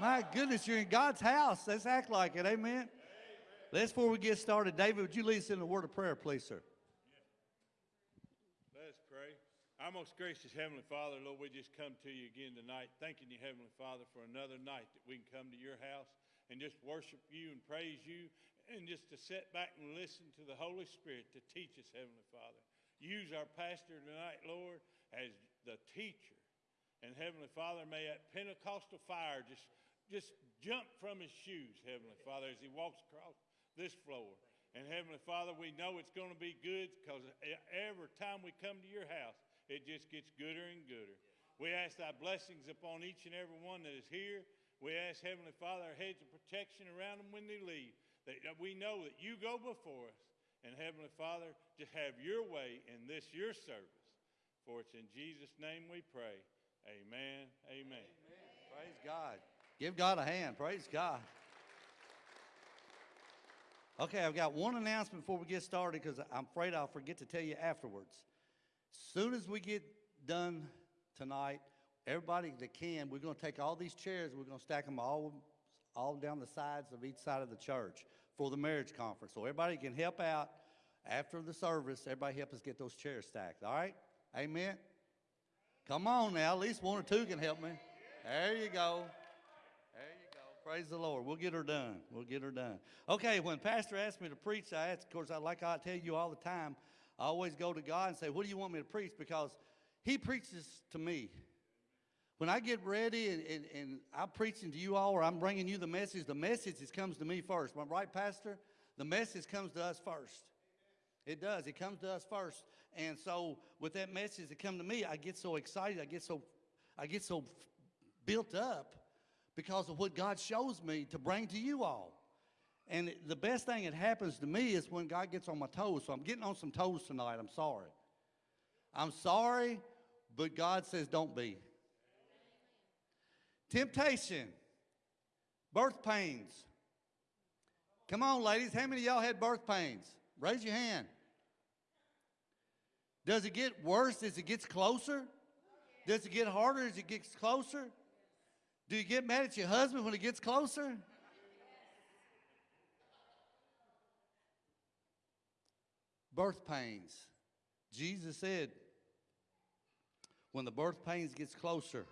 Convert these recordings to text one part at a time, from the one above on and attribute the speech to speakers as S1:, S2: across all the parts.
S1: My goodness, you're in God's house. Let's act like it. Amen. Let's, before we get started, David, would you lead us in a word of prayer, please, sir?
S2: Let us pray. Our most gracious Heavenly Father, Lord, we just come to you again tonight, thanking you, Heavenly Father, for another night that we can come to your house and just worship you and praise you and just to sit back and listen to the Holy Spirit to teach us, Heavenly Father. Use our pastor tonight, Lord, as the teacher. And Heavenly Father, may that Pentecostal fire just, just jump from his shoes, Heavenly Father, as he walks across this floor. And Heavenly Father, we know it's going to be good because every time we come to your house, it just gets gooder and gooder. We ask thy blessings upon each and every one that is here. We ask Heavenly Father, a hedge of protection around them when they leave. That we know that you go before us. And Heavenly Father, just have your way in this, your service. For it's in Jesus' name we pray. Amen. Amen. Amen.
S1: Praise God. Give God a hand. Praise God. Okay, I've got one announcement before we get started because I'm afraid I'll forget to tell you afterwards. As soon as we get done tonight, everybody that can, we're going to take all these chairs, we're going to stack them all, all down the sides of each side of the church for the marriage conference. So everybody can help out after the service. Everybody help us get those chairs stacked. All right? Amen. Come on now. At least one or two can help me. There you go. Praise the Lord. We'll get her done. We'll get her done. Okay, when Pastor asked me to preach, I asked, of course, I like I tell you all the time, I always go to God and say, What do you want me to preach? Because He preaches to me. When I get ready and, and, and I'm preaching to you all or I'm bringing you the message, the message comes to me first. I right, Pastor? The message comes to us first. It does. It comes to us first. And so with that message that come to me, I get so excited. I get so, I get so built up because of what God shows me to bring to you all. And the best thing that happens to me is when God gets on my toes. So I'm getting on some toes tonight. I'm sorry. I'm sorry, but God says don't be. Temptation, birth pains. Come on, ladies. How many of y'all had birth pains? Raise your hand. Does it get worse as it gets closer? Does it get harder as it gets closer? Do you get mad at your husband when it gets closer? Birth pains. Jesus said, when the birth pains gets closer,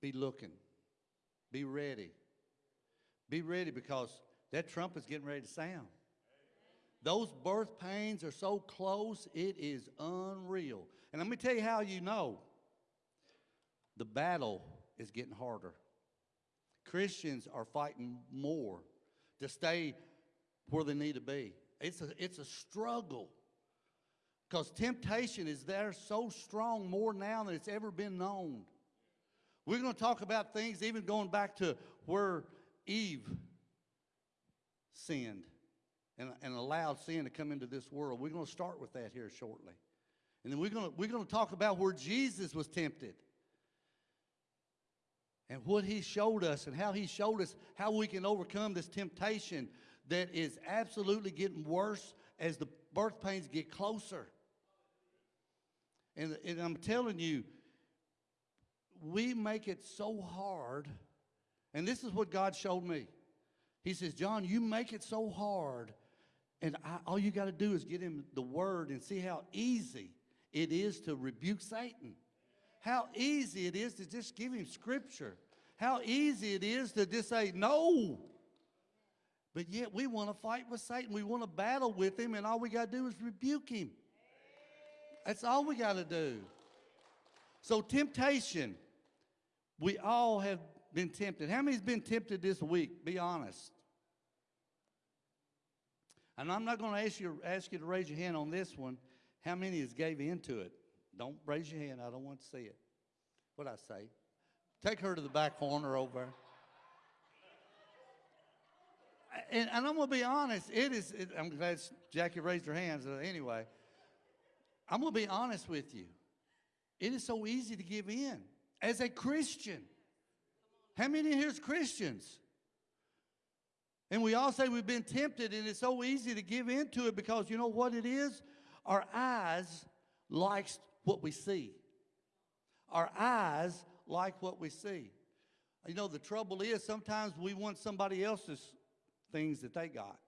S1: be looking. Be ready. Be ready because that trumpet's getting ready to sound. Those birth pains are so close, it is unreal. And let me tell you how you know. The battle is getting harder. Christians are fighting more to stay where they need to be. It's a, it's a struggle because temptation is there so strong more now than it's ever been known. We're going to talk about things even going back to where Eve sinned and, and allowed sin to come into this world. We're going to start with that here shortly. And then we're going to, we're going to talk about where Jesus was tempted and what he showed us and how he showed us how we can overcome this temptation that is absolutely getting worse as the birth pains get closer. And, and I'm telling you, we make it so hard. And this is what God showed me. He says, John, you make it so hard. And I, all you got to do is get him the word and see how easy it is to rebuke Satan. How easy it is to just give him scripture. How easy it is to just say no. But yet we want to fight with Satan. We want to battle with him, and all we got to do is rebuke him. That's all we got to do. So, temptation, we all have been tempted. How many's been tempted this week? Be honest. And I'm not going to ask you, ask you to raise your hand on this one. How many has gave into it? Don't raise your hand. I don't want to see it. What I say? Take her to the back corner over. And, and I'm going to be honest. It is. It, I'm glad Jackie raised her hands. Anyway, I'm going to be honest with you. It is so easy to give in as a Christian. How many here is Christians? And we all say we've been tempted, and it's so easy to give in to it because you know what it is? Our eyes likes what we see. Our eyes like what we see. You know, the trouble is sometimes we want somebody else's things that they got.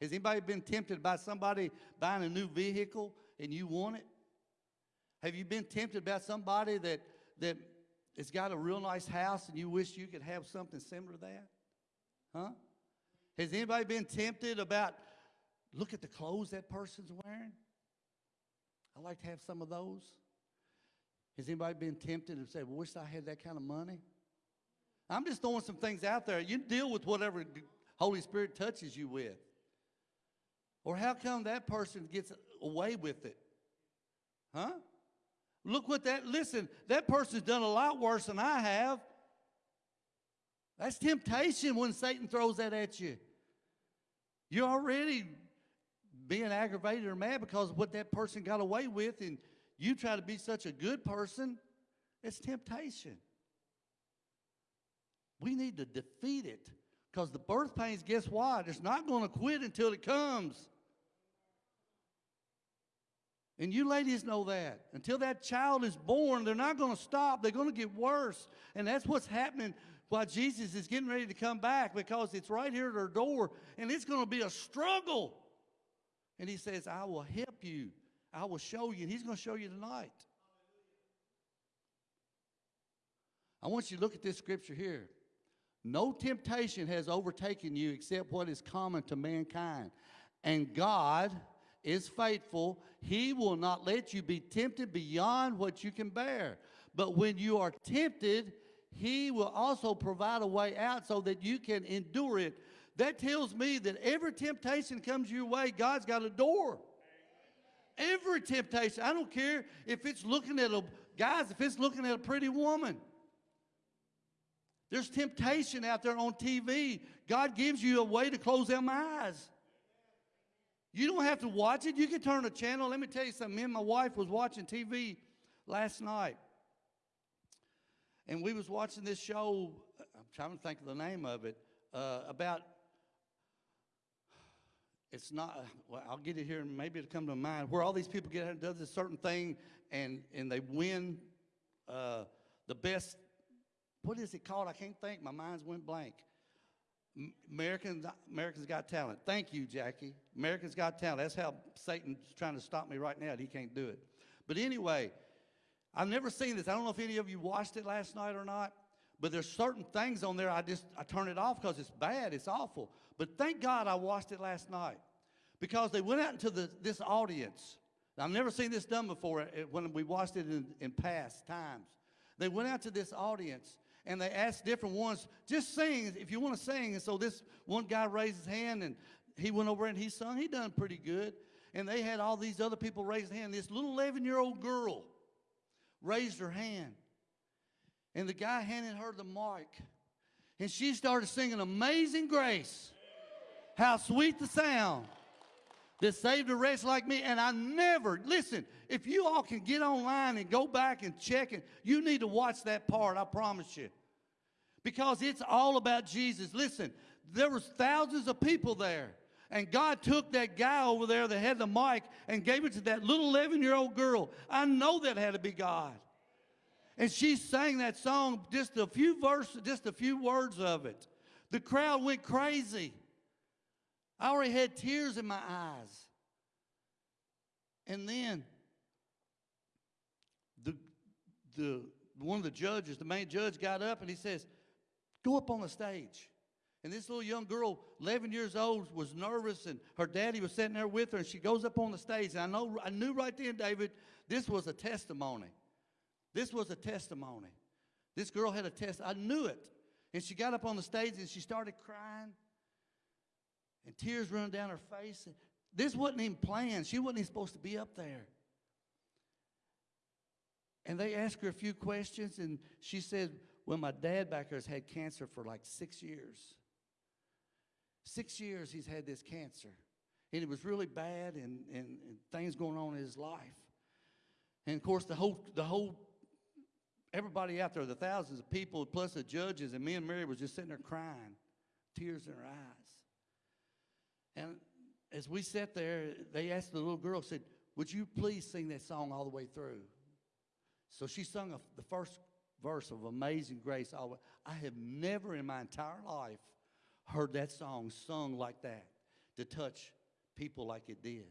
S1: Has anybody been tempted by somebody buying a new vehicle and you want it? Have you been tempted by somebody that that has got a real nice house and you wish you could have something similar to that? Huh? Has anybody been tempted about look at the clothes that person's wearing? I like to have some of those. Has anybody been tempted and said, wish I had that kind of money? I'm just throwing some things out there. You deal with whatever Holy Spirit touches you with. Or how come that person gets away with it? Huh? Look what that, listen, that person's done a lot worse than I have. That's temptation when Satan throws that at you. You're already being aggravated or mad because of what that person got away with, and you try to be such a good person. It's temptation. We need to defeat it because the birth pains, guess what? It's not going to quit until it comes. And you ladies know that. Until that child is born, they're not going to stop. They're going to get worse. And that's what's happening while Jesus is getting ready to come back because it's right here at our door and it's going to be a struggle. And he says, I will help you. I will show you. And he's going to show you tonight. I want you to look at this scripture here. No temptation has overtaken you except what is common to mankind. And God is faithful. He will not let you be tempted beyond what you can bear. But when you are tempted, He will also provide a way out so that you can endure it. That tells me that every temptation comes your way, God's got a door. Every temptation. I don't care if it's looking at a, guys, if it's looking at a pretty woman. There's temptation out there on TV. God gives you a way to close them eyes. You don't have to watch it. You can turn a channel. Let me tell you something. Me and my wife was watching TV last night. And we was watching this show, I'm trying to think of the name of it, uh, about, it's not, well, I'll get it here and maybe it'll come to mind, where all these people get out and does a certain thing and, and they win uh, the best, what is it called? I can't think. My mind's went blank. Americans, Americans Got Talent. Thank you, Jackie. Americans Got Talent. That's how Satan's trying to stop me right now. He can't do it. But anyway, I've never seen this. I don't know if any of you watched it last night or not. But there's certain things on there I just I turn it off because it's bad. It's awful. But thank God I watched it last night because they went out into the, this audience. I've never seen this done before uh, when we watched it in, in past times. They went out to this audience and they asked different ones, just sing if you want to sing. And so this one guy raised his hand and he went over and he sung. He done pretty good. And they had all these other people raise their hand. This little 11 year old girl raised her hand. And the guy handed her the mic. And she started singing Amazing Grace. How sweet the sound that saved a wretch like me. And I never, listen, if you all can get online and go back and check it, you need to watch that part, I promise you. Because it's all about Jesus. Listen, there was thousands of people there. And God took that guy over there that had the mic and gave it to that little 11 year old girl. I know that had to be God. And she sang that song, just a few verses, just a few words of it. The crowd went crazy. I already had tears in my eyes. And then the, the, one of the judges, the main judge, got up and he says, Go up on the stage. And this little young girl, 11 years old, was nervous, and her daddy was sitting there with her, and she goes up on the stage. And I know, I knew right then, David, this was a testimony. This was a testimony. This girl had a test. I knew it. And she got up on the stage and she started crying, and tears running down her face. This wasn't even planned. She wasn't even supposed to be up there. And they asked her a few questions, and she said, Well, my dad back there has had cancer for like six years. Six years he's had this cancer. And it was really bad, and, and, and things going on in his life. And of course, the whole, the whole, everybody out there, the thousands of people, plus the judges, and me and Mary was just sitting there crying, tears in her eyes. And as we sat there, they asked the little girl, said, Would you please sing that song all the way through? So she sung a, the first verse of Amazing Grace. alwa- I have never in my entire life heard that song sung like that to touch people like it did.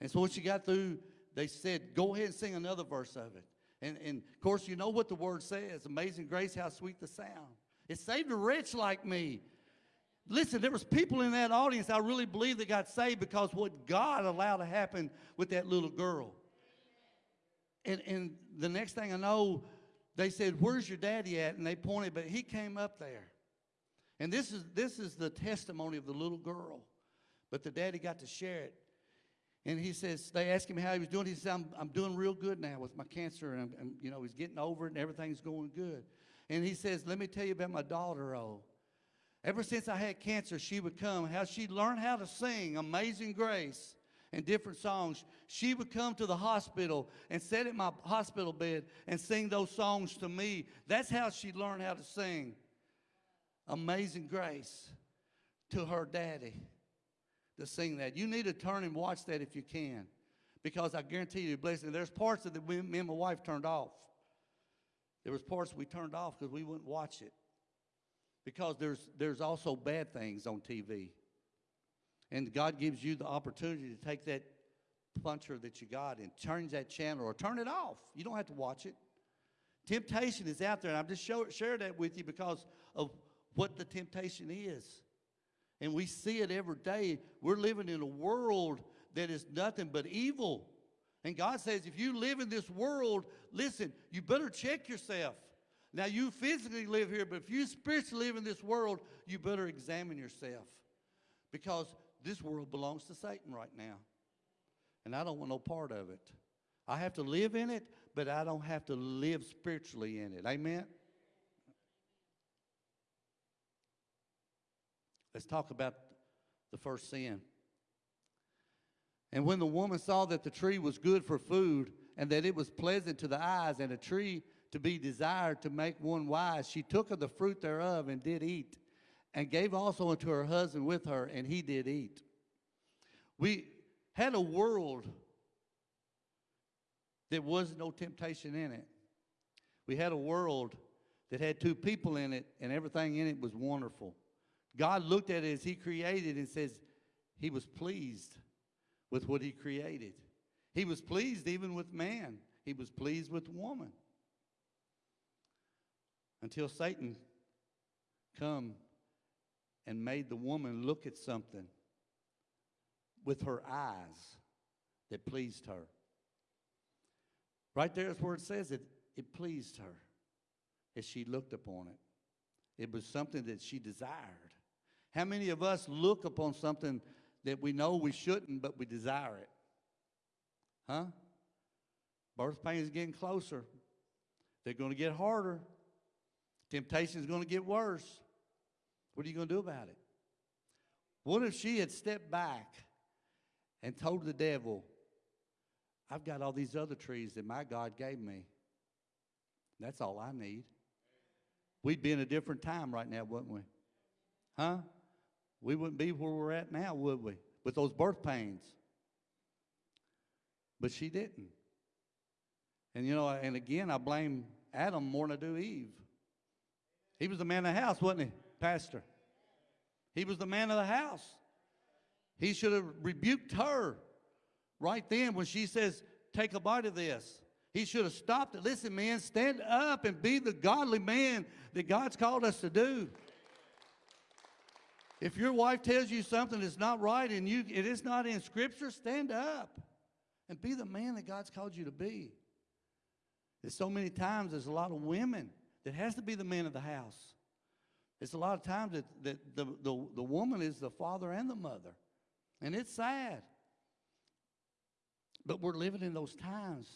S1: And so when she got through, they said, Go ahead and sing another verse of it. And, and of course, you know what the word says Amazing Grace, how sweet the sound. It saved a wretch like me. Listen, there was people in that audience I really believe that got saved because what God allowed to happen with that little girl. And, and the next thing I know, they said, Where's your daddy at? And they pointed, but he came up there. And this is, this is the testimony of the little girl. But the daddy got to share it. And he says, they asked him how he was doing. He said, I'm, I'm doing real good now with my cancer. And, I'm, you know, he's getting over it and everything's going good. And he says, let me tell you about my daughter, oh. Ever since I had cancer, she would come. How she learned how to sing Amazing Grace and different songs. She would come to the hospital and sit at my hospital bed and sing those songs to me. That's how she learned how to sing Amazing Grace to her daddy to sing that. You need to turn and watch that if you can because I guarantee you, blessing. There's parts of that me and my wife turned off. There was parts we turned off because we wouldn't watch it because there's, there's also bad things on TV. And God gives you the opportunity to take that puncher that you got and turn that channel or turn it off. You don't have to watch it. Temptation is out there, and I'm just show, share that with you because of what the temptation is. And we see it every day. We're living in a world that is nothing but evil. And God says, if you live in this world, listen, you better check yourself. Now, you physically live here, but if you spiritually live in this world, you better examine yourself. Because this world belongs to Satan right now. And I don't want no part of it. I have to live in it, but I don't have to live spiritually in it. Amen? Let's talk about the first sin. And when the woman saw that the tree was good for food, and that it was pleasant to the eyes, and a tree to be desired to make one wise, she took of the fruit thereof and did eat, and gave also unto her husband with her, and he did eat. We had a world that was no temptation in it. We had a world that had two people in it, and everything in it was wonderful. God looked at it as He created and says He was pleased with what He created. He was pleased even with man. He was pleased with woman. Until Satan come and made the woman look at something with her eyes that pleased her. Right there is where it says it, it pleased her as she looked upon it. It was something that she desired. How many of us look upon something that we know we shouldn't, but we desire it? Huh? Birth pain is getting closer. They're going to get harder. Temptation is going to get worse. What are you going to do about it? What if she had stepped back and told the devil, I've got all these other trees that my God gave me. That's all I need. We'd be in a different time right now, wouldn't we? Huh? We wouldn't be where we're at now, would we? With those birth pains. But she didn't. And you know, and again, I blame Adam more than I do Eve. He was the man of the house, wasn't he, Pastor? He was the man of the house. He should have rebuked her right then when she says, Take a bite of this. He should have stopped it. Listen, man, stand up and be the godly man that God's called us to do. If your wife tells you something that's not right and you it is not in scripture, stand up and be the man that God's called you to be. There's so many times there's a lot of women that has to be the man of the house. It's a lot of times that, that the, the, the woman is the father and the mother. And it's sad. But we're living in those times.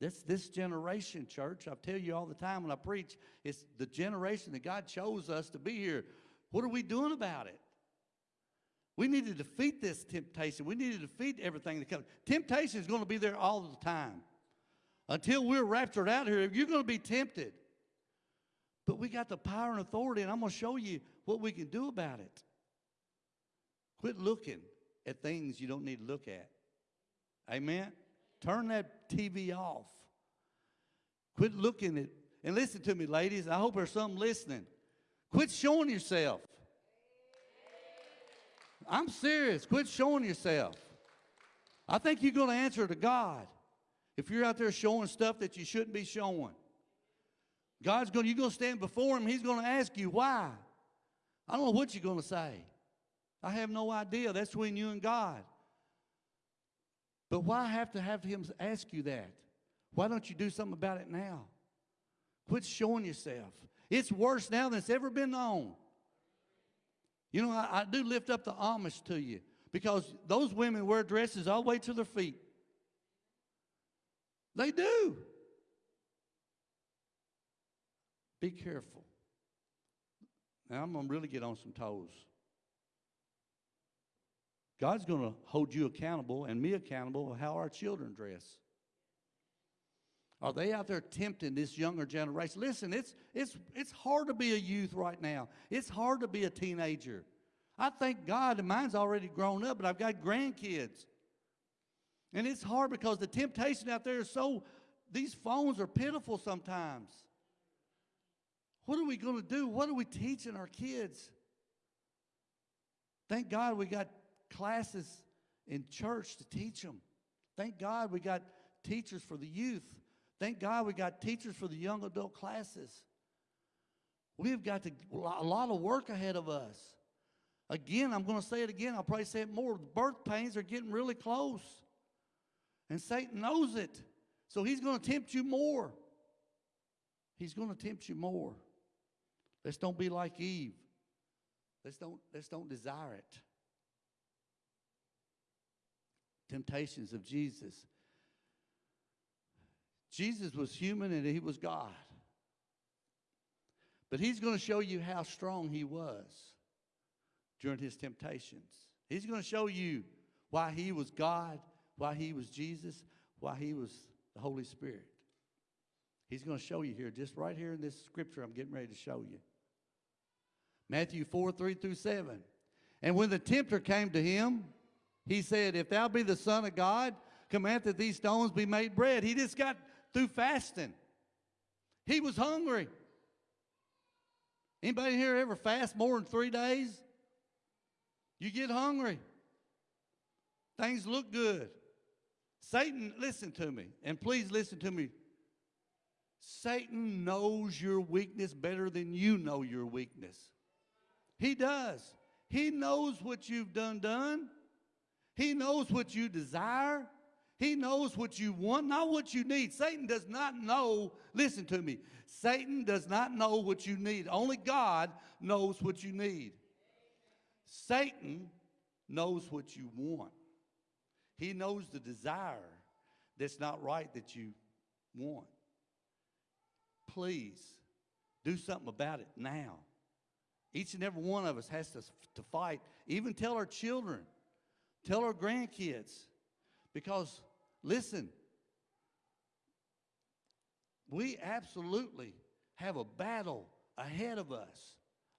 S1: This, this generation, church, I tell you all the time when I preach, it's the generation that God chose us to be here. What are we doing about it? We need to defeat this temptation. We need to defeat everything that comes. Temptation is going to be there all the time. Until we're raptured out here, you're going to be tempted. But we got the power and authority, and I'm going to show you what we can do about it. Quit looking at things you don't need to look at. Amen? Turn that TV off. Quit looking at, And listen to me, ladies. I hope there's some listening. Quit showing yourself. I'm serious. Quit showing yourself. I think you're going to answer to God if you're out there showing stuff that you shouldn't be showing. God's going. to, You're going to stand before Him. He's going to ask you why. I don't know what you're going to say. I have no idea. That's between you and God. But why have to have Him ask you that? Why don't you do something about it now? Quit showing yourself. It's worse now than it's ever been known. You know, I, I do lift up the Amish to you because those women wear dresses all the way to their feet. They do. Be careful. Now, I'm going to really get on some toes. God's going to hold you accountable and me accountable of how our children dress. Are they out there tempting this younger generation? Listen, it's, it's, it's hard to be a youth right now. It's hard to be a teenager. I thank God, and mine's already grown up, but I've got grandkids. And it's hard because the temptation out there is so, these phones are pitiful sometimes. What are we going to do? What are we teaching our kids? Thank God we got classes in church to teach them. Thank God we got teachers for the youth. Thank God we got teachers for the young adult classes. We've got to, a lot of work ahead of us. Again, I'm going to say it again. I'll probably say it more. Birth pains are getting really close. And Satan knows it. So he's going to tempt you more. He's going to tempt you more. Let's don't be like Eve. Let's don't, let's don't desire it. Temptations of Jesus. Jesus was human and he was God. But he's going to show you how strong he was during his temptations. He's going to show you why he was God, why he was Jesus, why he was the Holy Spirit. He's going to show you here, just right here in this scripture I'm getting ready to show you. Matthew 4 3 through 7. And when the tempter came to him, he said, If thou be the Son of God, command that these stones be made bread. He just got through fasting. He was hungry. Anybody here ever fast more than three days? You get hungry. Things look good. Satan, listen to me, and please listen to me. Satan knows your weakness better than you know your weakness. He does. He knows what you've done done. He knows what you desire. He knows what you want, not what you need. Satan does not know, listen to me. Satan does not know what you need. Only God knows what you need. Satan knows what you want. He knows the desire that's not right that you want. Please do something about it now. Each and every one of us has to, to fight. Even tell our children, tell our grandkids. Because, listen, we absolutely have a battle ahead of us,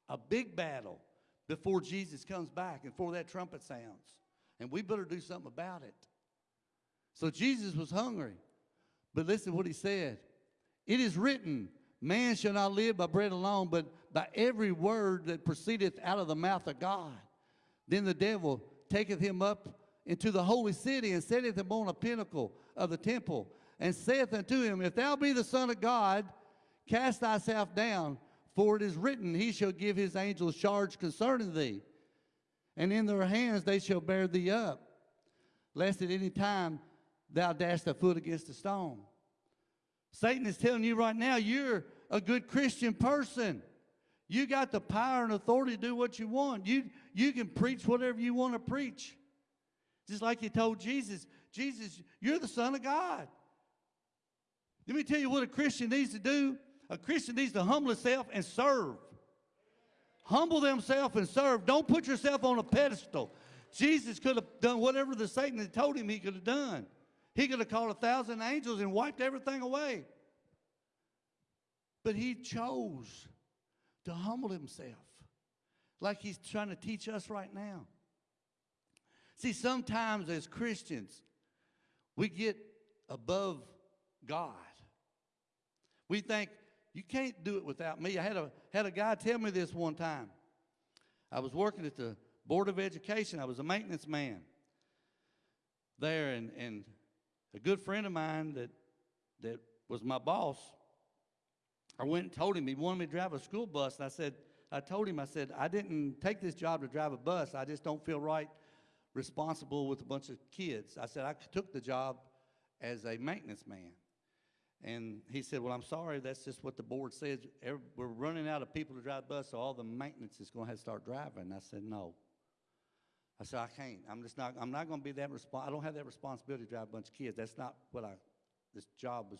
S1: a big battle before Jesus comes back and before that trumpet sounds. And we better do something about it. So Jesus was hungry. But listen what he said. It is written, man shall not live by bread alone, but by every word that proceedeth out of the mouth of God. Then the devil taketh him up into the holy city and setteth him on a pinnacle of the temple and saith unto him, If thou be the Son of God, cast thyself down, for it is written, He shall give his angels charge concerning thee, and in their hands they shall bear thee up, lest at any time thou dash thy foot against a stone. Satan is telling you right now, you're a good Christian person. You got the power and authority to do what you want. You, you can preach whatever you want to preach. Just like he told Jesus, Jesus, you're the Son of God. Let me tell you what a Christian needs to do. A Christian needs to humble himself and serve. Humble themselves and serve. Don't put yourself on a pedestal. Jesus could have done whatever the Satan had told him he could have done. He could have called a thousand angels and wiped everything away. But he chose to humble himself like he's trying to teach us right now. See, sometimes as Christians, we get above God. We think You can't do it without me. I had a, had a guy tell me this one time. I was working at the Board of Education. I was a maintenance man there, and, and a good friend of mine that, that was my boss, I went and told him he wanted me to drive a school bus. And I said, I told him, I said, I didn't take this job to drive a bus. I just don't feel right responsible with a bunch of kids. I said, I took the job as a maintenance man. And he said, Well, I'm sorry, that's just what the board says. We're running out of people to drive the bus, so all the maintenance is going to have to start driving. I said, No. I said, I can't. I'm just not, I'm not going to be that respon I don't have that responsibility to drive a bunch of kids. That's not what I, this job was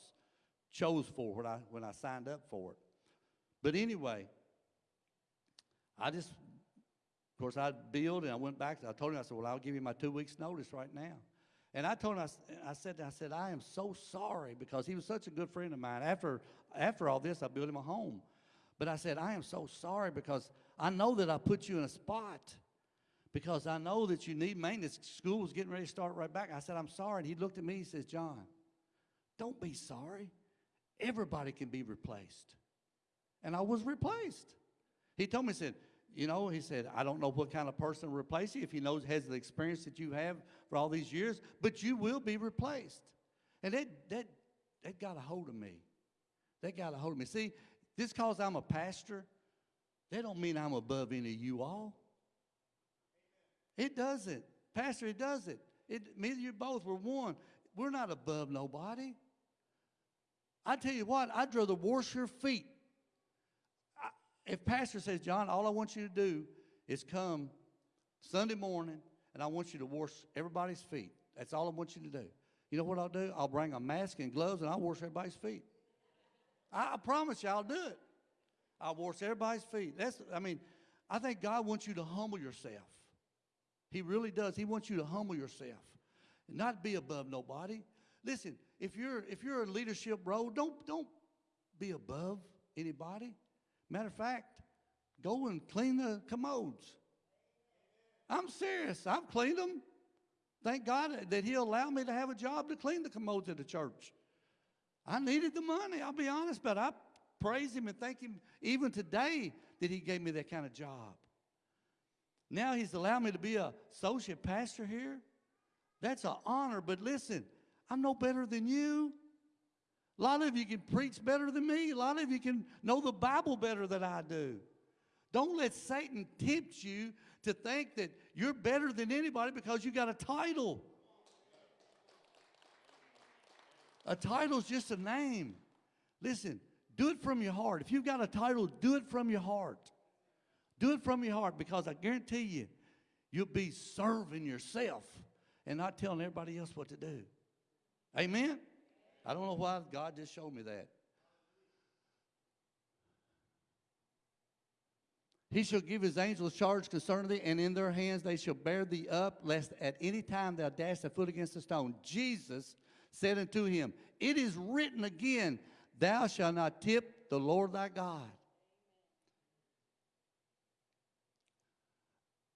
S1: chose for when I, when I signed up for it. But anyway, I just, of course, I billed and I went back. I told him, I said, well, I'll give you my two weeks notice right now. And I told him, I, said, I said, I am so sorry because he was such a good friend of mine. After, after all this, I built him a home. But I said, I am so sorry because I know that I put you in a spot because I know that you need maintenance. School getting ready to start right back. I said, I'm sorry. And he looked at me, he says, John, don't be sorry. Everybody can be replaced. And I was replaced. He told me, he said, you know, he said, I don't know what kind of person will replace you if he knows, has the experience that you have for all these years, but you will be replaced. And that, that, that got a hold of me. That got a hold of me. See, just because I'm a pastor, that don't mean I'm above any of you all. It doesn't. Pastor, it doesn't. It, me and you both, we're one. We're not above nobody. I tell you what, I'd rather wash your feet. If pastor says, John, all I want you to do is come Sunday morning and I want you to wash everybody's feet. That's all I want you to do. You know what I'll do? I'll bring a mask and gloves and I'll wash everybody's feet. I, I promise you I'll do it. I'll wash everybody's feet. That's, I mean, I think God wants you to humble yourself. He really does. He wants you to humble yourself, not be above nobody. Listen, if you're if you're a leadership role, don't don't be above anybody. Matter of fact, go and clean the commodes. I'm serious. I've cleaned them. Thank God that He allowed me to have a job to clean the commodes at the church. I needed the money. I'll be honest, but I praise Him and thank Him even today that He gave me that kind of job. Now he's allowed me to be a associate pastor here. That's an honor, but listen, I'm no better than you. A lot of you can preach better than me. A lot of you can know the Bible better than I do. Don't let Satan tempt you to think that you're better than anybody because you got a title. A title's just a name. Listen, do it from your heart. If you've got a title, do it from your heart. Do it from your heart because I guarantee you, you'll be serving yourself and not telling everybody else what to do. Amen? I don't know why God just showed me that. He shall give his angels charge concerning thee, and in their hands they shall bear thee up, lest at any time thou dash thy foot against a stone. Jesus said unto him, It is written again, Thou shalt not tip the Lord thy God.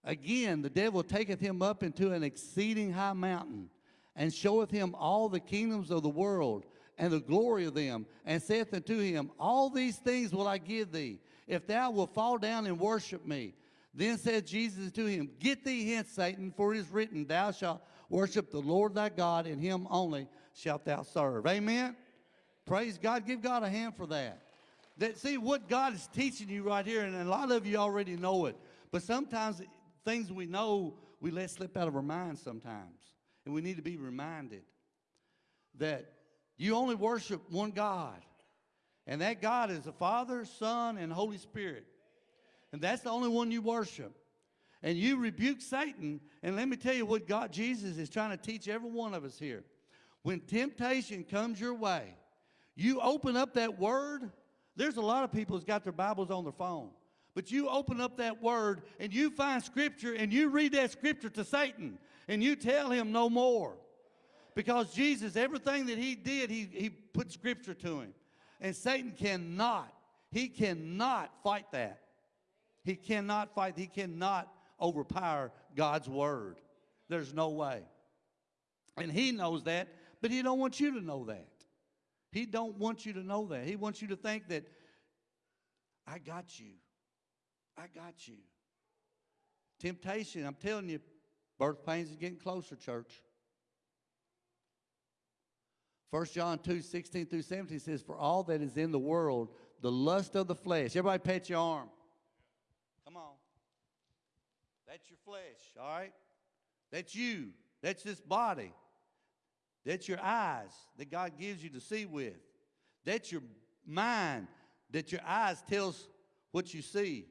S1: Again, the devil taketh him up into an exceeding high mountain, and showeth him all the kingdoms of the world, and the glory of them, and saith unto him, All these things will I give thee, if thou wilt fall down and worship me. Then said Jesus to him, Get thee hence, Satan, for it is written, Thou shalt worship the Lord thy God, and him only shalt thou serve. Amen? Praise God. Give God a hand for that. That see what God is teaching you right here, and a lot of you already know it. But sometimes things we know we let slip out of our minds sometimes. And we need to be reminded that you only worship one God. And that God is the Father, Son, and Holy Spirit. And that's the only one you worship. And you rebuke Satan. And let me tell you what God, Jesus, is trying to teach every one of us here. When temptation comes your way, you open up that word. There's a lot of people that's got their Bibles on their phone. But you open up that word and you find scripture and you read that scripture to Satan and you tell him no more. Because Jesus, everything that he did, he, he put scripture to him. And Satan cannot, he cannot fight that. He cannot fight, he cannot overpower God's word. There's no way. And he knows that, but he don't want you to know that. He don't want you to know that. He wants you to think that I got you. I got you. Temptation, I'm telling you, birth pains is getting closer, church. 1 John 2, 16 through 17 says, For all that is in the world, the lust of the flesh. Everybody pat your arm. Come on. That's your flesh, all right? That's you. That's this body. That's your eyes that God gives you to see with. That's your mind that your eyes tells what you see.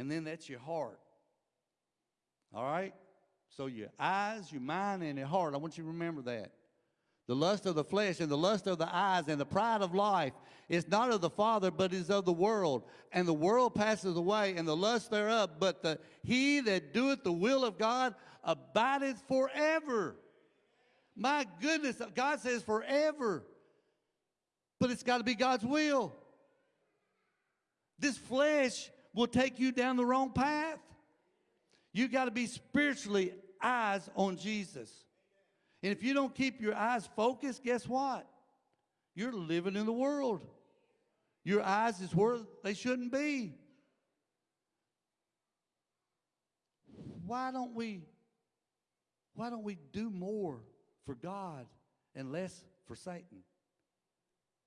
S1: And then that's your heart. All right? So your eyes, your mind, and your heart. I want you to remember that. The lust of the flesh and the lust of the eyes and the pride of life is not of the Father, but is of the world. And the world passes away and the lust thereof, but the, he that doeth the will of God abideth forever. My goodness, God says forever. But it's got to be God's will. This flesh will take you down the wrong path. You got to be spiritually eyes on Jesus. And if you don't keep your eyes focused, guess what? You're living in the world. Your eyes is where they shouldn't be. Why don't we why don't we do more for God and less for Satan?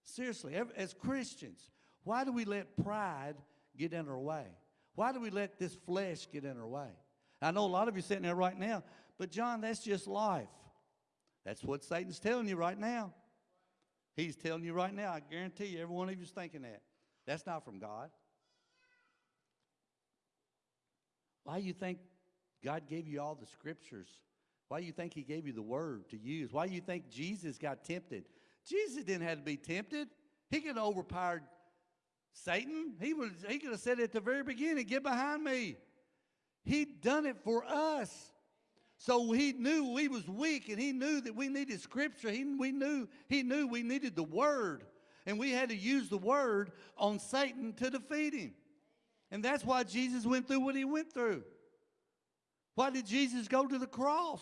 S1: Seriously, as Christians, why do we let pride get in our way? Why do we let this flesh get in our way? I know a lot of you sitting there right now, but John, that's just life. That's what Satan's telling you right now. He's telling you right now. I guarantee you, every one of you is thinking that. That's not from God. Why do you think God gave you all the scriptures? Why do you think He gave you the word to use? Why do you think Jesus got tempted? Jesus didn't have to be tempted. He could have overpowered Satan. He, was, he could have said at the very beginning, Get behind me. He'd done it for us. So he knew we was weak and he knew that we needed scripture. He, we knew, he knew we needed the word. And we had to use the word on Satan to defeat him. And that's why Jesus went through what he went through. Why did Jesus go to the cross?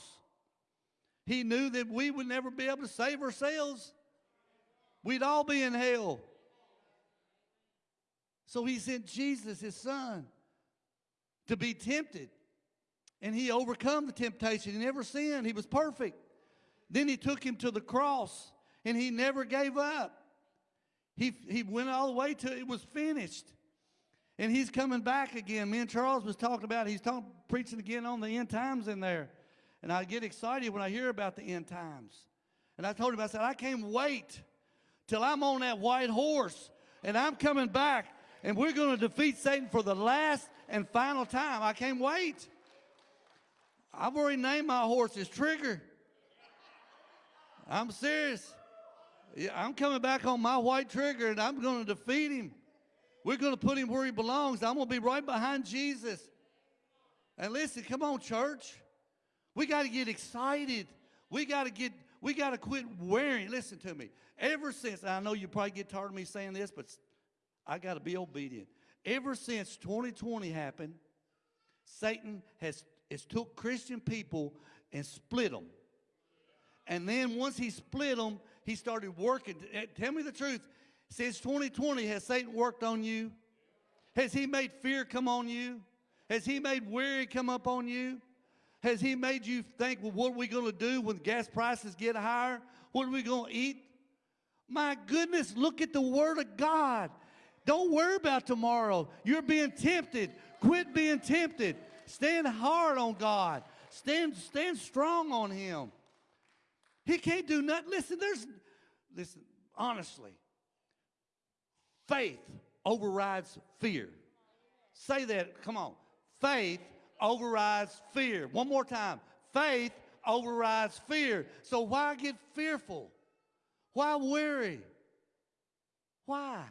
S1: He knew that we would never be able to save ourselves. We'd all be in hell. So he sent Jesus, his son, to be tempted. And he overcome the temptation. He never sinned. He was perfect. Then he took him to the cross and he never gave up. He, he went all the way till it was finished. And he's coming back again. Me and Charles was talking about, he's preaching again on the end times in there. And I get excited when I hear about the end times. And I told him, I said, I can't wait till I'm on that white horse and I'm coming back and we're going to defeat Satan for the last and final time. I can't wait. I've already named my horse as Trigger. I'm serious. I'm coming back on my white trigger and I'm going to defeat him. We're going to put him where he belongs. I'm going to be right behind Jesus. And listen, come on, church. We got to get excited. We got to get, we got to quit wearing. Listen to me. Ever since, I know you probably get tired of me saying this, but I got to be obedient. Ever since 2020 happened, Satan has, has took Christian people and split them. And then once he split them, he started working. Eh, Tell me the truth. Since 2020, has Satan worked on you? Has he made fear come on you? Has he made worry come up on you? Has he made you think, well, what are we going to do when gas prices get higher? What are we going to eat? My goodness, look at the Word of God. Don't worry about tomorrow. You're being tempted. Quit being tempted. Stand hard on God. Stand, stand strong on Him. He can't do nothing. Listen, there's, listen, honestly, faith overrides fear. Say that, come on. Faith overrides fear. One more time. Faith overrides fear. So why get fearful? Why worry? Why?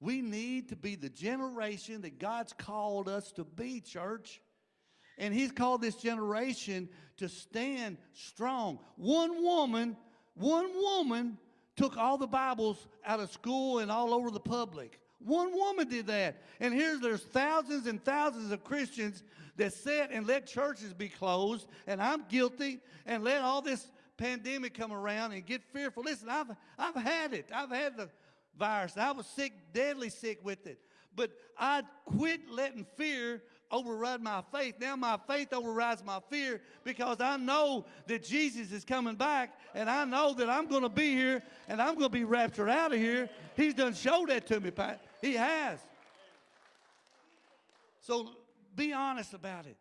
S1: We need to be the generation that God's called us to be, church. And He's called this generation to stand strong. One woman, one woman took all the Bibles out of school and all over the public. One woman did that. And here there's thousands and thousands of Christians that sit and let churches be closed, and I'm guilty, and let all this pandemic come around and get fearful. Listen, I've, I've had it. I've had the virus. I was sick, deadly sick with it. But I quit letting fear override my faith. Now my faith overrides my fear because I know that Jesus is coming back and I know that I'm going to be here and I'm going to be raptured out of here. He's done showed that to me, Pat. He has. So be honest about it.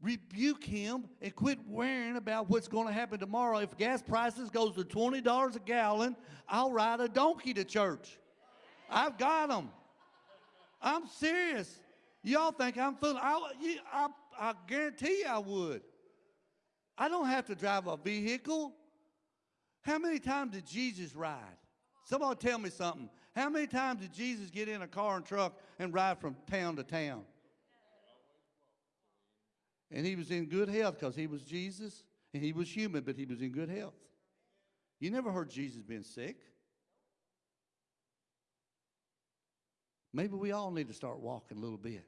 S1: Rebuke him and quit worrying about what's going to happen tomorrow. If gas prices goes to $20 a gallon, I'll ride a donkey to church. I've got them. I'm serious. Y'all think I'm fooling? I, you- I, I guarantee I would. I don't have to drive a vehicle. How many times did Jesus ride? Somebody tell me something. How many times did Jesus get in a car and truck and ride from town to town? And he was in good health because he was Jesus and he was human, but he was in good health. You never heard Jesus being sick. Maybe we all need to start walking a little bit.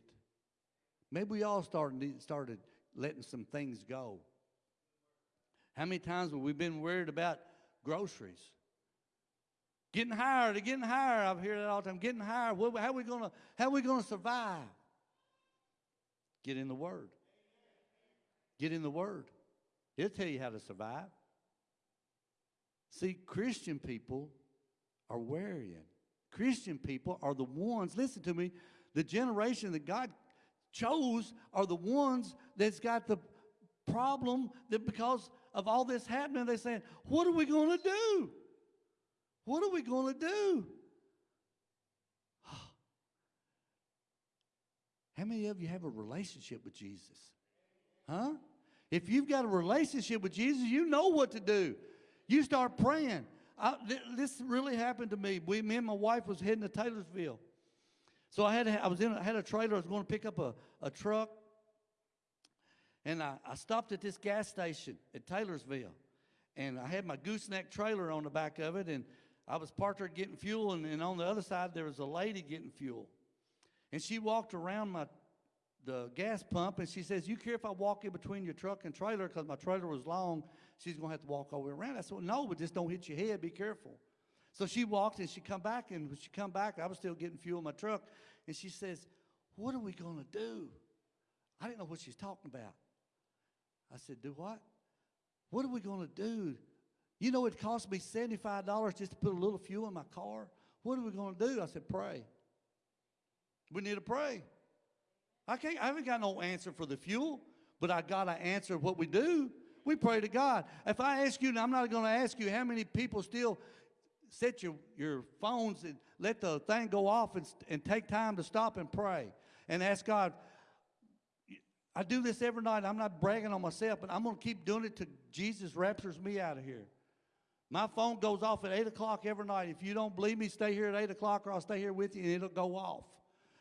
S1: Maybe we all started, started letting some things go. How many times have we been worried about groceries? Getting higher, getting higher. I've hear that all the time. Getting higher. How are we gonna how are we gonna survive? Get in the Word. Get in the Word. It'll tell you how to survive. See, Christian people are worrying. Christian people are the ones, listen to me, the generation that God chose are the ones that's got the problem that because of all this happening, they're saying, What are we going to do? What are we going to do? How many of you have a relationship with Jesus? Huh? If you've got a relationship with Jesus, you know what to do. You start praying. I, th- this really happened to me. We, me and my wife was heading to Taylorsville. So I had I was in I had a trailer. I was going to pick up a, a truck, and I, I stopped at this gas station at Taylorsville, and I had my gooseneck trailer on the back of it, and I was parked there getting fuel, and, and on the other side there was a lady getting fuel, and she walked around my the gas pump, and she says, "You care if I walk in between your truck and trailer because my trailer was long? She's going to have to walk all the way around." I said, well, "No, but just don't hit your head. Be careful." So she walked and she come back, and when she come back, I was still getting fuel in my truck, and she says, "What are we going to do?" I didn't know what she's talking about. I said, "Do what? What are we going to do? You know, it cost me seventy-five dollars just to put a little fuel in my car. What are we going to do?" I said, "Pray. We need to pray." I can't. I haven't got no answer for the fuel, but I got to answer what we do. We pray to God. If I ask you, and I'm not going to ask you how many people still set your, your phones and let the thing go off and, and take time to stop and pray and ask God. I do this every night. I'm not bragging on myself, but I'm going to keep doing it till Jesus raptures me out of here. My phone goes off at 8 o'clock every night. If you don't believe me, stay here at 8 o'clock or I'll stay here with you and it'll go off.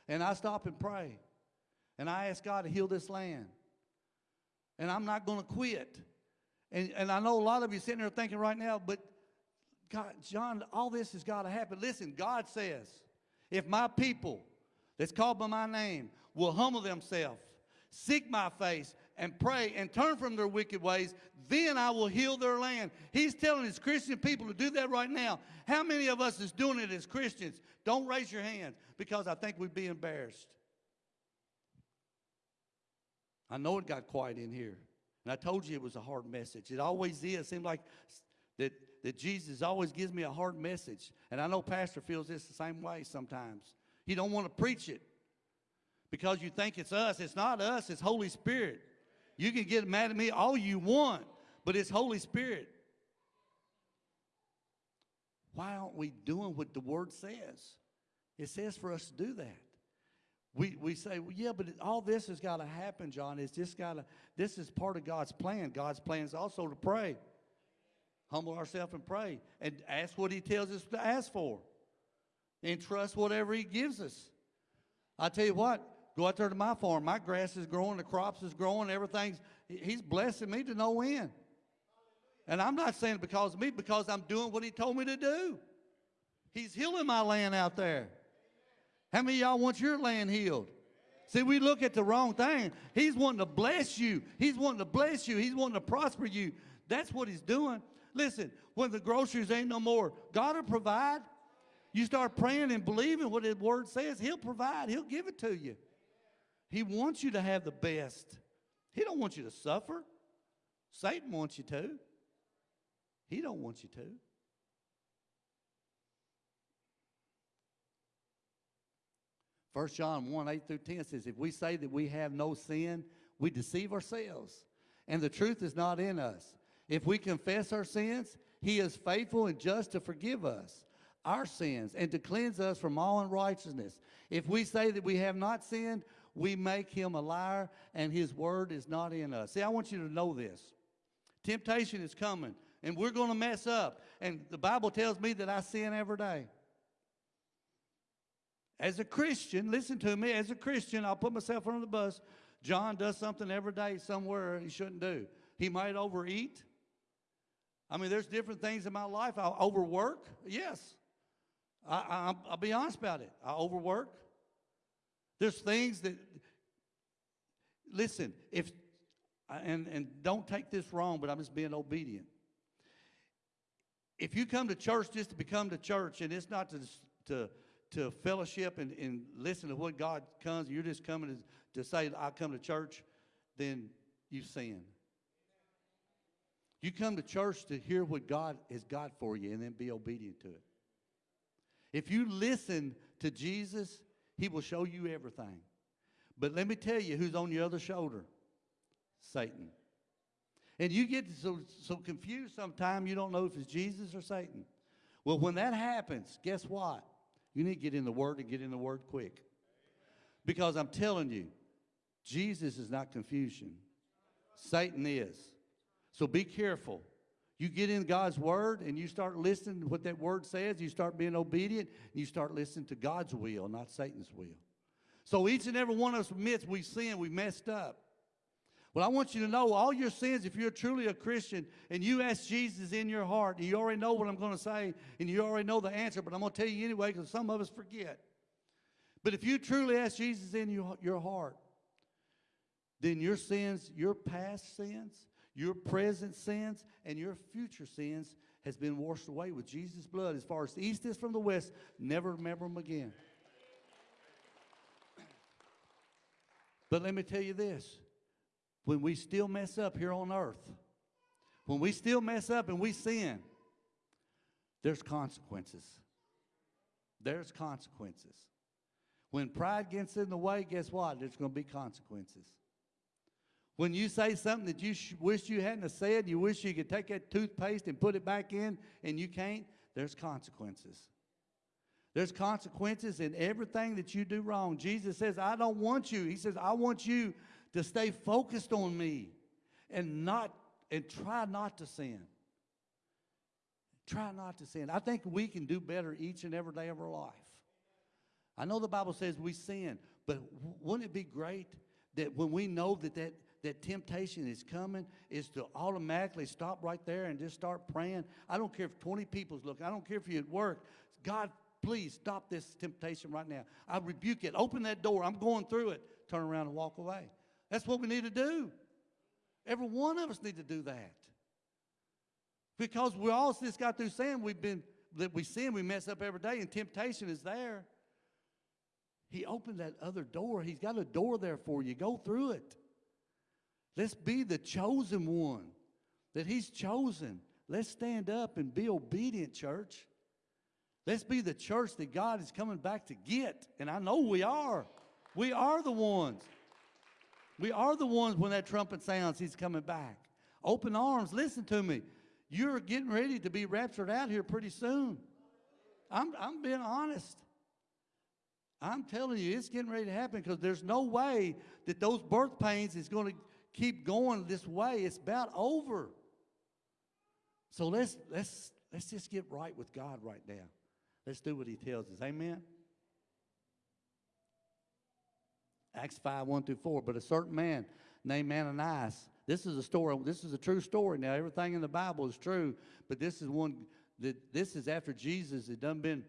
S1: And I stop and pray. And I ask God to heal this land. And I'm not going to quit. And, and I know a lot of you sitting there thinking right now, but God, John, all this has got to happen. Listen, God says, if my people that's called by my name will humble themselves, seek my face, and pray and turn from their wicked ways, then I will heal their land. He's telling his Christian people to do that right now. How many of us is doing it as Christians? Don't raise your hands because I think we'd be embarrassed. I know it got quiet in here. And I told you it was a hard message. It always is. It seems like that, that Jesus always gives me a hard message. And I know Pastor feels this the same way sometimes. He don't want to preach it because you think it's us. It's not us. It's Holy Spirit. You can get mad at me all you want, but it's Holy Spirit. Why aren't we doing what the Word says? It says for us to do that. We, we say, well, yeah, but all this has got to happen, John. It's just got to, this is part of God's plan. God's plan is also to pray. Humble ourselves and pray and ask what He tells us to ask for and trust whatever He gives us. I tell you what, go out there to my farm. My grass is growing, the crops is growing, everything's, He's blessing me to no end. And I'm not saying because of me, because I'm doing what He told me to do. He's healing my land out there. How many y'all want your land healed? See, we look at the wrong thing. He's wanting to bless you. He's wanting to bless you. He's wanting to prosper you. That's what he's doing. Listen, when the groceries ain't no more, God will provide. You start praying and believing what His Word says, He'll provide. He'll give it to you. He wants you to have the best. He don't want you to suffer. Satan wants you to. He don't want you to. First John 1, 8 through 10 says, If we say that we have no sin, we deceive ourselves, and the truth is not in us. If we confess our sins, he is faithful and just to forgive us our sins and to cleanse us from all unrighteousness. If we say that we have not sinned, we make him a liar, and his word is not in us. See, I want you to know this. Temptation is coming, and we're going to mess up. And the Bible tells me that I sin every day. As a Christian, listen to me, as a Christian, I'll put myself on the bus. John does something every day somewhere he shouldn't do. He might overeat. I mean, there's different things in my life. I overwork. Yes. I, I, I'll be honest about it. I overwork. There's things that, listen, if, and, and don't take this wrong, but I'm just being obedient. If you come to church just to become to church and it's not to, to, to fellowship and, and listen to what God comes, you're just coming to, to say, I come to church, then you sin. You come to church to hear what God has got for you and then be obedient to it. If you listen to Jesus, he will show you everything. But let me tell you who's on your other shoulder Satan. And you get so, so confused sometimes you don't know if it's Jesus or Satan. Well, when that happens, guess what? You need to get in the Word and get in the Word quick. Because I'm telling you, Jesus is not confusion, Satan is. So be careful. You get in God's word and you start listening to what that word says, you start being obedient, and you start listening to God's will, not Satan's will. So each and every one of us admits we sin, we messed up. Well, I want you to know all your sins, if you're truly a Christian and you ask Jesus in your heart, you already know what I'm going to say, and you already know the answer, but I'm going to tell you anyway because some of us forget. But if you truly ask Jesus in your, your heart, then your sins, your past sins, your present sins and your future sins has been washed away with Jesus' blood. As far as the east is from the west, never remember them again. But let me tell you this when we still mess up here on earth, when we still mess up and we sin, there's consequences. There's consequences. When pride gets in the way, guess what? There's going to be consequences. When you say something that you wish you hadn't said, you wish you could take that toothpaste and put it back in, and you can't, there's consequences. There's consequences in everything that you do wrong. Jesus says, I don't want you. He says, I want you to stay focused on me and not and try not to sin. Try not to sin. I think we can do better each and every day of our life. I know the Bible says we sin, but wouldn't it be great that when we know that that that temptation is coming is to automatically stop right there and just start praying. I don't care if 20 people's looking. I don't care if you're at work. God, please stop this temptation right now. I rebuke it. Open that door. I'm going through it. Turn around and walk away. That's what we need to do. Every one of us need to do that. Because we all just got through saying we've been that we sin, we mess up every day, and temptation is there. He opened that other door. He's got a door there for you. Go through it. Let's be the chosen one that He's chosen. Let's stand up and be obedient, church. Let's be the church that God is coming back to get. And I know we are. We are the ones. We are the ones when that trumpet sounds, He's coming back. Open arms, listen to me. You're getting ready to be raptured out here pretty soon. I'm, I'm being honest. I'm telling you, it's getting ready to happen because there's no way that those birth pains is going to keep going this way, it's about over. So let's let's let's just get right with God right now. Let's do what he tells us. Amen. Acts 5, 1 through 4. But a certain man named Ananias, this is a story, this is a true story. Now, everything in the Bible is true, but this is one that this is after Jesus had done been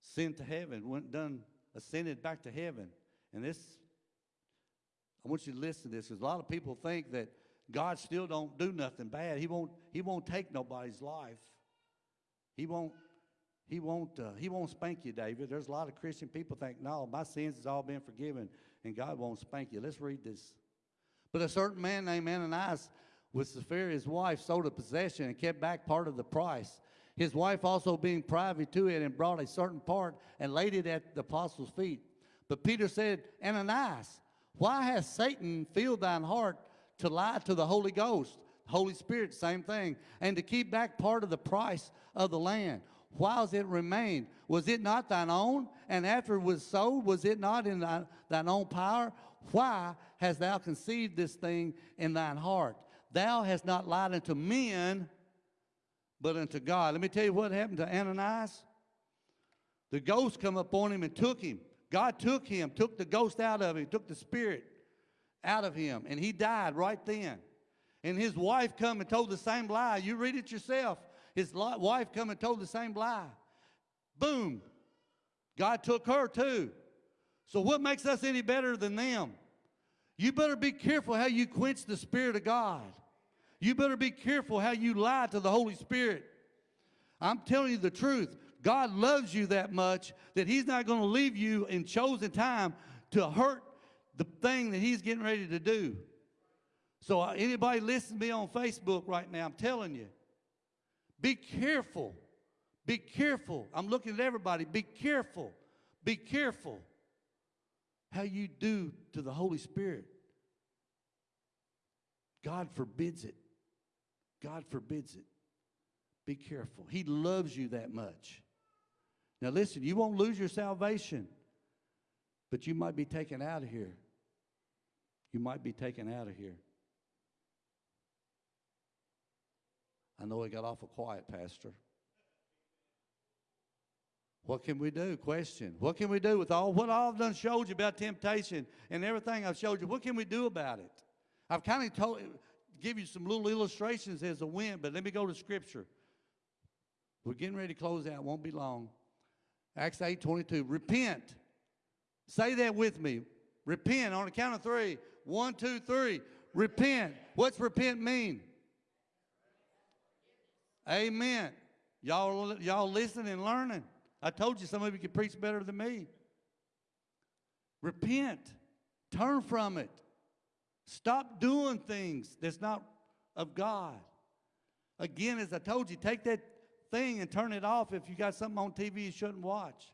S1: sent to heaven, went done ascended back to heaven. And this I want you to listen to this because a lot of people think that, God still don't do nothing bad. He won't, he won't take nobody's life. He won't, he won't, uh, he won't spank you, David. There's a lot of Christian people think, no, my sins has all been forgiven and God won't spank you. Let's read this. But a certain man named Ananias with Sapphira, his wife, sold a possession and kept back part of the price. His wife also being privy to it and brought a certain part and laid it at the apostles' feet. But Peter said, Ananias, why has Satan filled thine heart to lie to the Holy Ghost? Holy Spirit, same thing. And to keep back part of the price of the land. Whiles it remained, was it not thine own? And after it was sold, was it not in thy, thine own power? Why hast thou conceived this thing in thine heart? Thou hast not lied unto men, but unto God. Let me tell you what happened to Ananias. The ghost come upon him and took him. God took him, took the ghost out of him, took the spirit out of him, and he died right then. And his wife come and told the same lie. You read it yourself. His wife come and told the same lie. Boom. God took her too. So what makes us any better than them? You better be careful how you quench the Spirit of God. You better be careful how you lie to the Holy Spirit. I'm telling you the truth. God loves you that much that He's not going to leave you in chosen time to hurt the thing that He's getting ready to do. So, uh, anybody listen to me on Facebook right now, I'm telling you, be careful. Be careful. I'm looking at everybody. Be careful. Be careful how you do to the Holy Spirit. God forbids it. God forbids it. Be careful. He loves you that much. Now, listen, you won't lose your salvation, but you might be taken out of here. You might be taken out of here. I know it got awful quiet, Pastor. What can we do? Question. What can we do with all what I've done showed you about temptation and everything I've showed you? What can we do about it? I've kind of told give you some little illustrations as a win, but let me go to scripture. We're getting ready to close out, won't be long. Acts 8 22. Repent. Say that with me. Repent on the count of three. One, two, three. Repent. What's repent mean? Amen. Y'all, y'all listening and learning. I told you some of you could preach better than me. Repent. Turn from it. Stop doing things that's not of God. Again, as I told you, take that thing and turn it off if you got something on TV you shouldn't watch.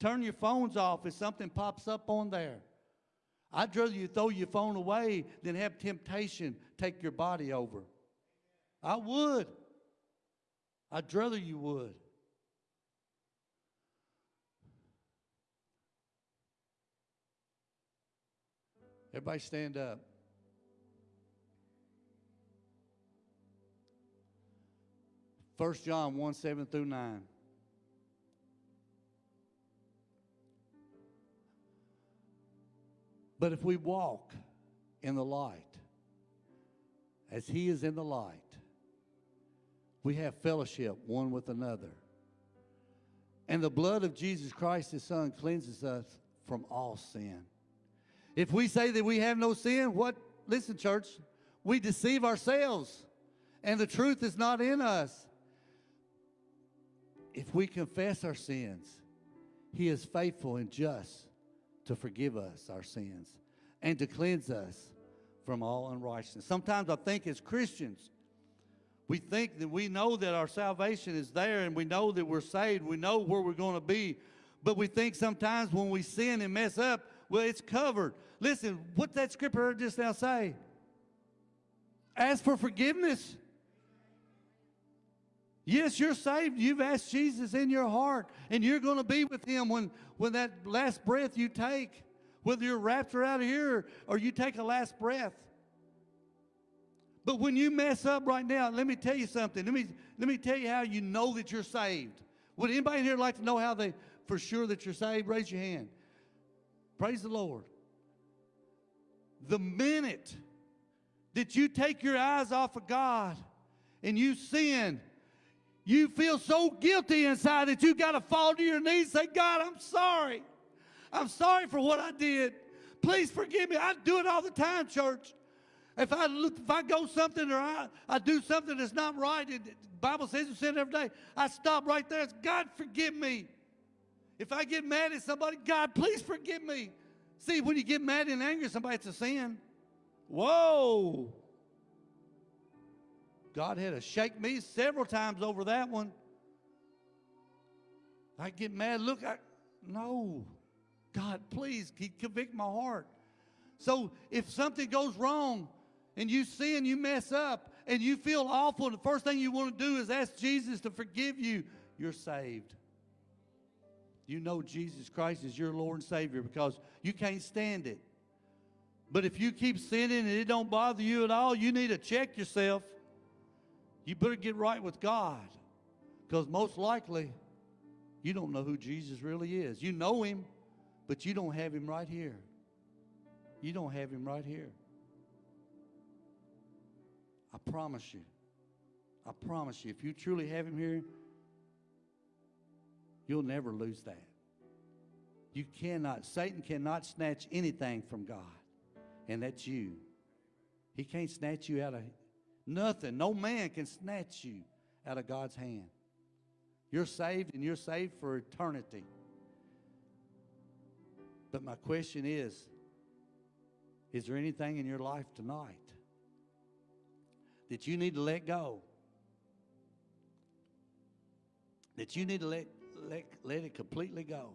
S1: Turn your phones off if something pops up on there. I'd rather you throw your phone away than have temptation take your body over. I would. I'd rather you would. Everybody stand up. First John 1 7 through 9. But if we walk in the light, as he is in the light, we have fellowship one with another. And the blood of Jesus Christ, his son, cleanses us from all sin. If we say that we have no sin, what? Listen, church, we deceive ourselves, and the truth is not in us. If we confess our sins, he is faithful and just to forgive us our sins and to cleanse us from all unrighteousness. Sometimes I think as Christians, we think that we know that our salvation is there and we know that we're saved, we know where we're going to be, but we think sometimes when we sin and mess up, well, it's covered. Listen, what that scripture just now say? Ask for forgiveness. Yes, you're saved. You've asked Jesus in your heart, and you're going to be with him when, when that last breath you take, whether you're raptured out of here or you take a last breath. But when you mess up right now, let me tell you something. Let me, let me tell you how you know that you're saved. Would anybody here like to know how they, for sure that you're saved? Raise your hand. Praise the Lord. The minute that you take your eyes off of God and you sin, you feel so guilty inside that you've got to fall to your knees and say, God, I'm sorry. I'm sorry for what I did. Please forgive me. I do it all the time, church. If I look, if I go something or I, I do something that's not right, it, the Bible says you sin every day. I stop right there. It's, God forgive me. If I get mad at somebody, God please forgive me. See, when you get mad and angry at somebody, it's a sin. Whoa. God had to shake me several times over that one. I get mad. Look, I no. God, please convict my heart. So if something goes wrong and you sin, you mess up, and you feel awful, and the first thing you want to do is ask Jesus to forgive you, you're saved. You know Jesus Christ is your Lord and Savior because you can't stand it. But if you keep sinning and it don't bother you at all, you need to check yourself. You better get right with God because most likely you don't know who Jesus really is. You know him, but you don't have him right here. You don't have him right here. I promise you. I promise you, if you truly have him here, you'll never lose that. You cannot, Satan cannot snatch anything from God, and that's you. He can't snatch you out of nothing. No man can snatch you out of God's hand. You're saved, and you're saved for eternity. But my question is is there anything in your life tonight that you need to let go? That you need to let, let, let it completely go?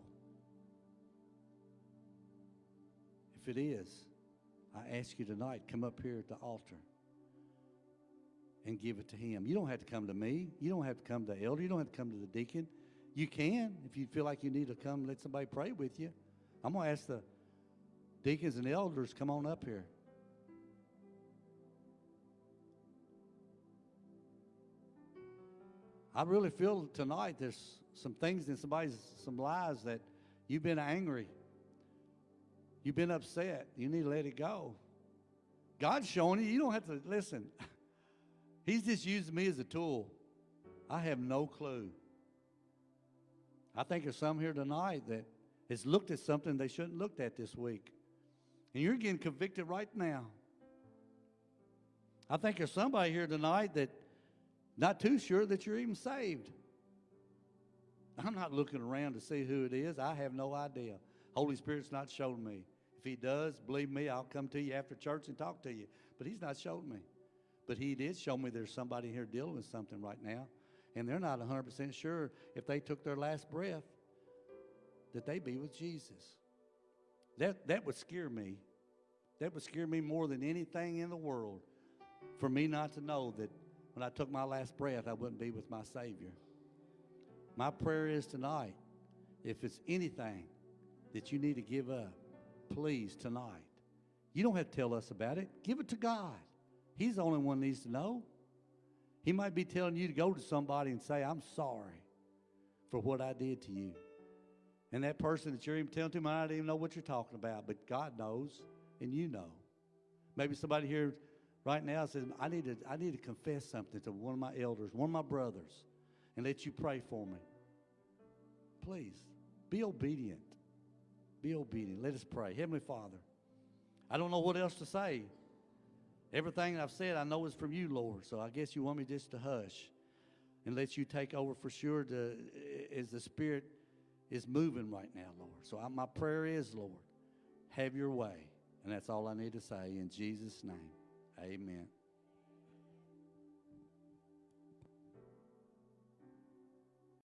S1: If it is, I ask you tonight, come up here at the altar and give it to him. You don't have to come to me. You don't have to come to the elder. You don't have to come to the deacon. You can if you feel like you need to come let somebody pray with you. I'm going to ask the deacons and elders come on up here. I really feel tonight there's some things in somebody's some lies that you've been angry. You've been upset. You need to let it go. God's showing you. You don't have to listen. He's just using me as a tool. I have no clue. I think there's some here tonight that has looked at something they shouldn't looked at this week. And you're getting convicted right now. I think there's somebody here tonight that not too sure that you're even saved. I'm not looking around to see who it is. I have no idea. Holy Spirit's not shown me. If he does, believe me, I'll come to you after church and talk to you. But he's not shown me. But he did show me there's somebody here dealing with something right now. And they're not 100% sure if they took their last breath that they be with Jesus. That, that would scare me. That would scare me more than anything in the world for me not to know that when I took my last breath, I wouldn't be with my Savior. My prayer is tonight if it's anything that you need to give up, please tonight. You don't have to tell us about it. Give it to God. He's the only one needs to know. He might be telling you to go to somebody and say, I'm sorry for what I did to you. And that person that you're even telling to might not even know what you're talking about, but God knows and you know. Maybe somebody here right now says, I need to, I need to confess something to one of my elders, one of my brothers, and let you pray for me. Please, be obedient. Be obedient. Let us pray. Heavenly Father, I don't know what else to say. Everything I've said, I know is from you, Lord. So I guess you want me just to hush and let you take over for sure to, as the Spirit is moving right now, Lord. So I, my prayer is, Lord, have your way. And that's all I need to say in Jesus' name. Amen.